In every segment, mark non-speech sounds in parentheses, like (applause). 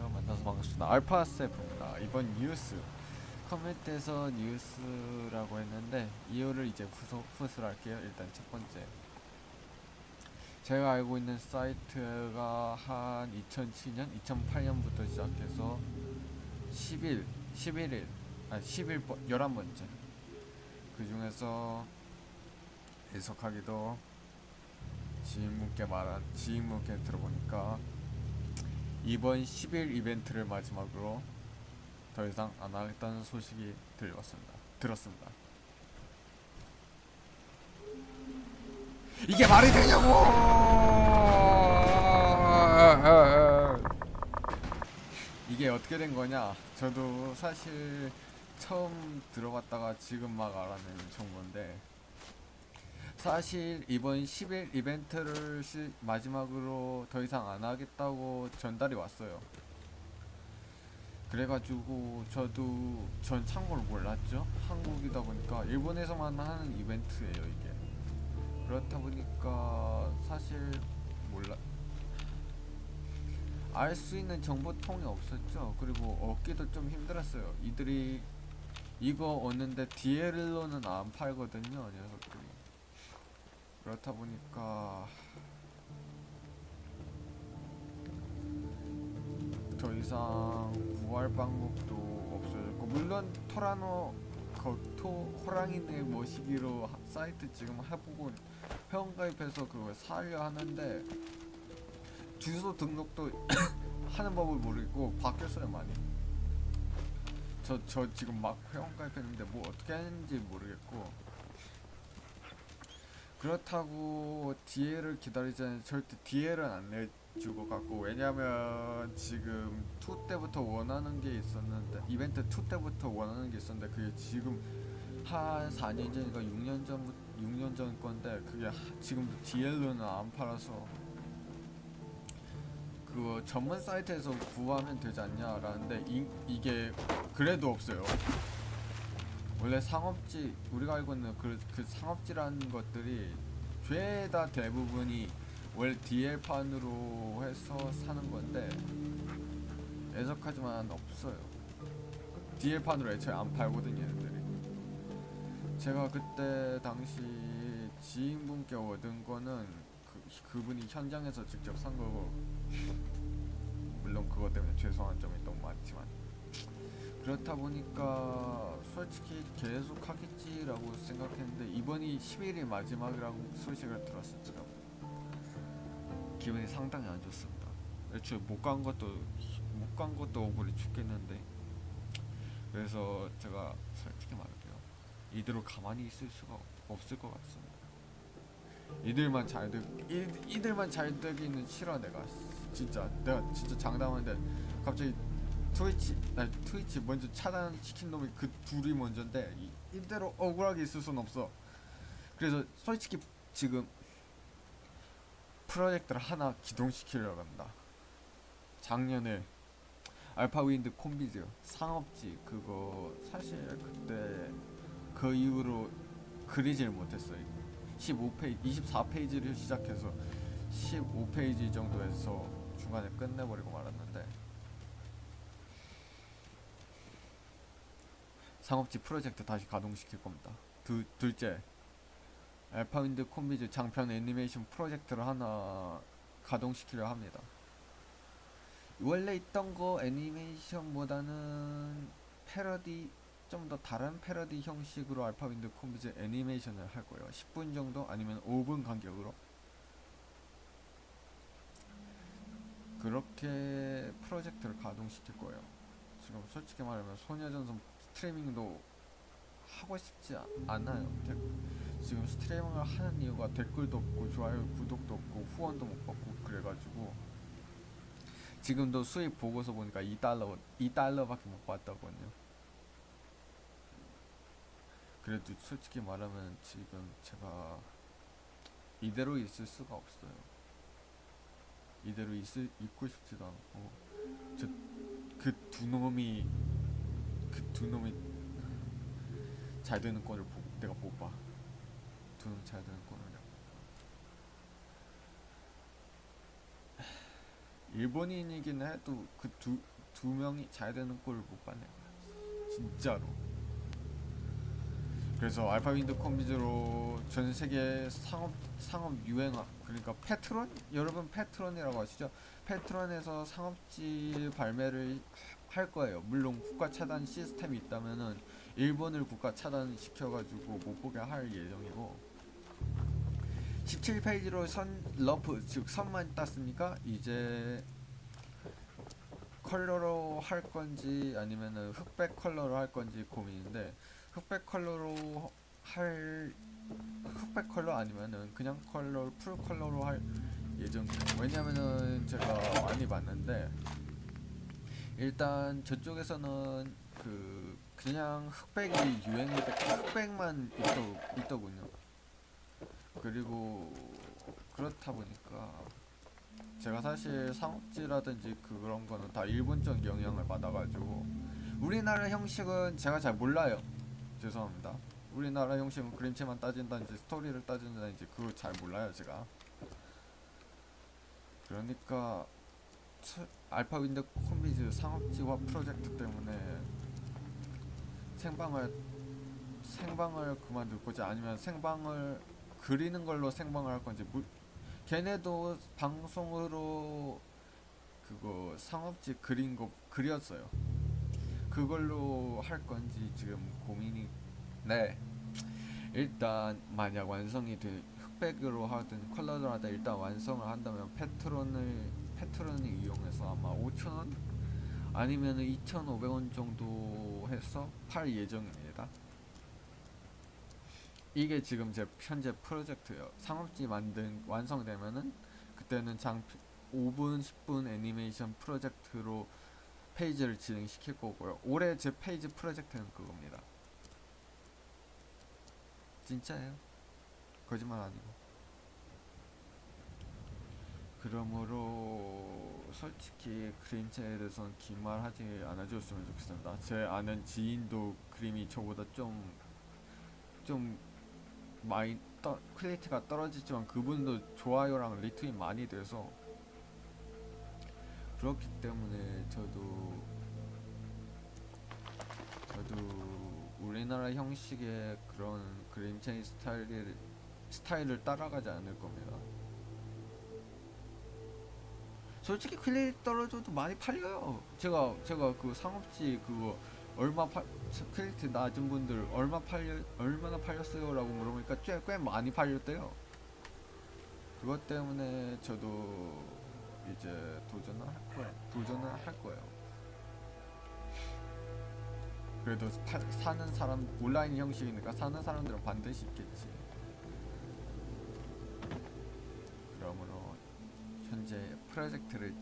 안녕하세요. 만나서 반갑습니다. 알파세프입니다. 이번 뉴스 커뮤니티에서 뉴스라고 했는데 이유를 이제 후소, 후수를 할게요. 일단 첫 번째 제가 알고 있는 사이트가 한 2007년, 2008년부터 시작해서 10일, 11일, 아니 11번, 11번째 그 중에서 해석하기도 지인분께 말한 지인분께 들어보니까 이번 10일 이벤트를 마지막으로 더 이상 안 하겠다는 소식이 들려왔습니다. 들었습니다. 이게 말이 되냐고! 이게 어떻게 된 거냐? 저도 사실 처음 들어봤다가 지금 막 알아낸 정보인데 사실 이번 10일 이벤트를 시, 마지막으로 더 이상 안 하겠다고 전달이 왔어요. 그래가지고 저도 전 참고를 몰랐죠. 한국이다 보니까 일본에서만 하는 이벤트예요 이게. 그렇다 보니까 사실 몰라. 알 수 있는 정보통이 없었죠. 그리고 얻기도 좀 힘들었어요. 이들이 이거 얻는데 DL로는 안 팔거든요, 녀석들이. 그렇다 보니까 더 이상 구할 방법도 없어졌고 물론 토라노 거토 호랑이네 모시기로 하- 사이트 지금 해보고 회원가입해서 그걸 사려 하는데 주소 등록도 (coughs) 하는 법을 모르겠고 바뀌었어요 많이. 저, 저 지금 막 회원가입했는데 뭐 어떻게 하는지 모르겠고 그렇다고 DL을 기다리자니 절대 DL은 안 내주고 갖고 왜냐면 지금 2 때부터 원하는 게 있었는데 이벤트 2 때부터 원하는 게 있었는데 그게 지금 한 4년 전인가 6년 전 6년 전 건데 그게 하- 지금 DL로는 안 팔아서 그 전문 사이트에서 구하면 되지 않냐라는데 이, 이게 그래도 없어요. 원래 상업지 우리가 알고 있는 그, 그 상업지라는 것들이 죄다 대부분이 원래 DL판으로 해서 사는 건데 애석하지만 없어요. DL판으로 애초에 안 팔거든요 얘네들이. 제가 그때 당시 지인분께 얻은 거는 그, 그분이 현장에서 직접 산 거고 물론 그것 때문에 죄송한 점이 너무 많지만 그렇다 보니까 솔직히 계속 하겠지라고 생각했는데 이번이 10일이 마지막이라고 소식을 들었었죠. 기분이 상당히 안 좋습니다. 애초에 못 간 것도 못 간 것도 억울해 죽겠는데 그래서 제가 솔직히 말할게요. 이대로 가만히 있을 수가 없을 것 같습니다. 이들만 잘 이, 이들만 잘 되기는 싫어 내가 진짜 내가 진짜 장담하는데 갑자기 트위치 아니 트위치 먼저 차단시킨 놈이 그 둘이 먼저인데 이, 이대로 억울하게 있을 순 없어. 그래서 솔직히 지금 프로젝트를 하나 기동시키려고 한다. 작년에 알파윈드 콤비즈 상업지 그거 사실 그때 그 이후로 그리질 못했어요. 15페이지 24페이지를 시작해서 15페이지 정도에서 중간에 끝내버리고 말았는데 상업지 프로젝트 다시 가동시킬 겁니다. 두, 둘째, 알파윈드 콤비즈 장편 애니메이션 프로젝트를 하나 가동시키려 합니다. 원래 있던 거 애니메이션보다는 패러디 좀 더 다른 패러디 형식으로 알파윈드 콤비즈 애니메이션을 할 거예요. 10분 정도 아니면 5분 간격으로 그렇게 프로젝트를 가동시킬 거예요. 지금 솔직히 말하면 소녀전선 스트리밍도 하고 싶지 아- 않아요. 데- 지금 스트리밍을 하는 이유가 댓글도 없고 좋아요, 구독도 없고 후원도 못 받고 그래가지고 지금도 수익 보고서 보니까 2달러 2달러밖에 못 받았거든요. 그래도 솔직히 말하면 지금 제가 이대로 있을 수가 없어요. 이대로 있을 있고 싶지도 않고 저그두 놈이 그 두 놈이 잘 되는 꼴을 보, 내가 못 봐. 두놈잘 되는 꼴을 내가 못 봐. 일본인이긴 해도 그 두 두 명이 잘 되는 꼴을 못 봤네. 진짜로. 그래서 알파 윈드 콤비즈로 전 세계 상업 상업 유행어 그러니까 페트론 여러분 페트론이라고 아시죠? 페트론에서 상업지 발매를 할 거예요. 물론 국가 차단 시스템이 있다면은 일본을 국가 차단 시켜가지고 못 보게 할 예정이고 17페이지로 선 rough 즉 선만 땄으니까 이제 컬러로 할 건지 아니면은 흑백 컬러로 할 건지 고민인데 흑백 컬러로 할 흑백 컬러 아니면은 그냥 컬러 full 컬러로 할 예정이에요. 왜냐면은 제가 많이 봤는데 일단 저쪽에서는 그 그냥 흑백이 그 흑백만 있더, 있더군요. 그리고 그렇다 보니까 제가 사실 상업지라든지 그런 거는 다 일본적 영향을 받아가지고 우리나라 형식은 제가 잘 몰라요. 죄송합니다. 우리나라 형식은 그림체만 따진다든지 스토리를 따진다든지 그거 잘 몰라요 제가. 그러니까 스- 알파 윈드 콤비즈 상업지와 프로젝트 때문에 생방을 생방을 그만둘 건지 아니면 생방을 그리는 걸로 생방을 할 건지 물, 걔네도 방송으로 그거 상업지 그린 거 그렸어요. 그걸로 할 건지 지금 고민이 네 일단 만약 완성이 돼 흑백으로 하든 컬러로 하든 일단 완성을 한다면 페트론을 페트론을 이용해서 아마 5,000원 아니면은 2,500원 정도 해서 팔 예정입니다. 이게 지금 제 현재 프로젝트예요. 상업지 만든 완성되면은 그때는 장 5분 10분 애니메이션 프로젝트로 페이지를 진행시킬 거고요. 올해 제 페이지 프로젝트는 그겁니다. 진짜예요. 거짓말 아니고. 그러므로 솔직히 그림체에 대해서는 긴 말 하지 않아줬으면 좋겠습니다. 제 아는 지인도 그림이 저보다 좀 좀 많이 떠, quality가 떨어지지만 그분도 좋아요랑 리트윗 많이 돼서 그렇기 때문에 저도 저도 우리나라 형식의 그런 그림체인 스타일을 스타일을 따라가지 않을 겁니다. 솔직히 quality 떨어져도 많이 팔려요. 제가 제가 그 상업지 그거 얼마 팔 quality 낮은 분들 얼마 팔려 얼마나 팔렸어요 라고 물어보니까 꽤, 꽤 많이 팔렸대요. 그것 때문에 저도 이제 도전을 할 거예요. 도전을 할 거예요. 그래도 파, 사는 사람 온라인 형식이니까 사는 사람들은 반드시 있겠지. 그러므로 현재 프로젝트를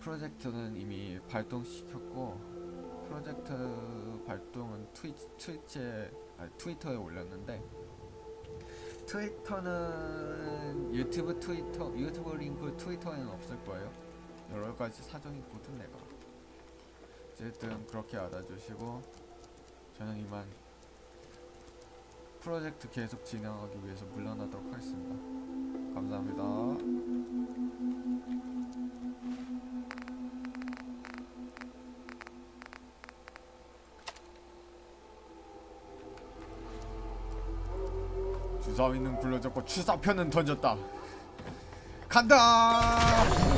프로젝트는 이미 발동시켰고 프로젝트 발동은 트위, 트위치에 아니, 트위터에 올렸는데 트위터는 유튜브 트위터 유튜브 링크 트위터에는 없을 거예요. 여러 가지 사정이 있거든 내가. 어쨌든 그렇게 알아주시고 저는 이만 프로젝트 계속 진행하기 위해서 물러나도록 하겠습니다. 감사합니다. 주사위는 굴러졌고 추사표는 던졌다. 간다.